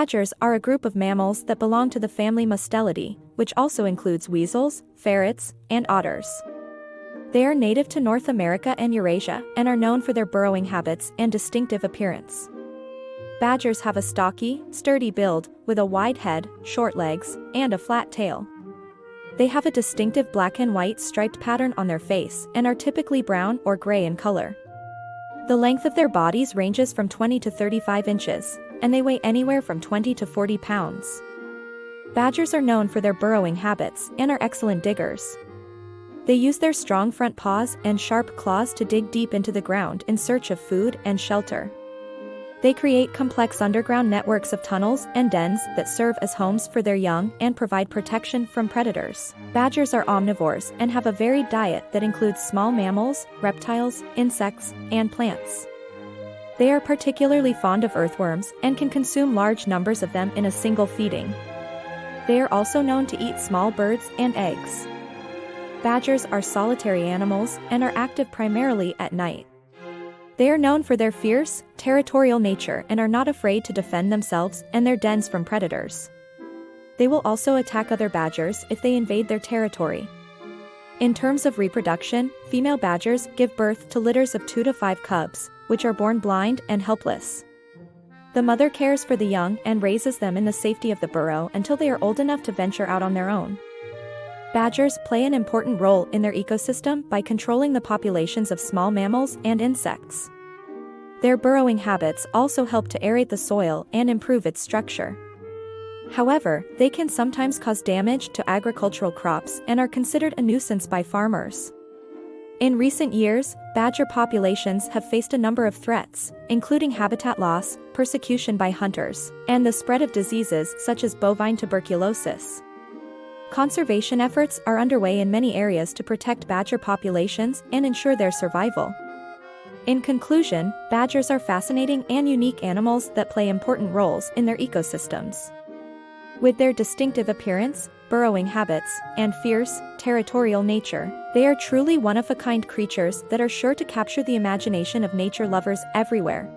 Badgers are a group of mammals that belong to the family Mustelidae, which also includes weasels, ferrets, and otters. They are native to North America and Eurasia and are known for their burrowing habits and distinctive appearance. Badgers have a stocky, sturdy build, with a wide head, short legs, and a flat tail. They have a distinctive black and white striped pattern on their face and are typically brown or gray in color. The length of their bodies ranges from 20 to 35 inches, and they weigh anywhere from 20 to 40 pounds. Badgers are known for their burrowing habits and are excellent diggers. They use their strong front paws and sharp claws to dig deep into the ground in search of food and shelter. They create complex underground networks of tunnels and dens that serve as homes for their young and provide protection from predators. Badgers are omnivores and have a varied diet that includes small mammals, reptiles, insects, and plants. They are particularly fond of earthworms and can consume large numbers of them in a single feeding. They are also known to eat small birds and eggs. Badgers are solitary animals and are active primarily at night. They are known for their fierce, territorial nature and are not afraid to defend themselves and their dens from predators. They will also attack other badgers if they invade their territory. In terms of reproduction, female badgers give birth to litters of 2 to 5 cubs, which are born blind and helpless. The mother cares for the young and raises them in the safety of the burrow until they are old enough to venture out on their own. Badgers play an important role in their ecosystem by controlling the populations of small mammals and insects. Their burrowing habits also help to aerate the soil and improve its structure. However, they can sometimes cause damage to agricultural crops and are considered a nuisance by farmers. In recent years, badger populations have faced a number of threats, including habitat loss, persecution by hunters, and the spread of diseases such as bovine tuberculosis. Conservation efforts are underway in many areas to protect badger populations and ensure their survival. In conclusion, badgers are fascinating and unique animals that play important roles in their ecosystems. With their distinctive appearance, burrowing habits, and fierce, territorial nature, they are truly one-of-a-kind creatures that are sure to capture the imagination of nature lovers everywhere.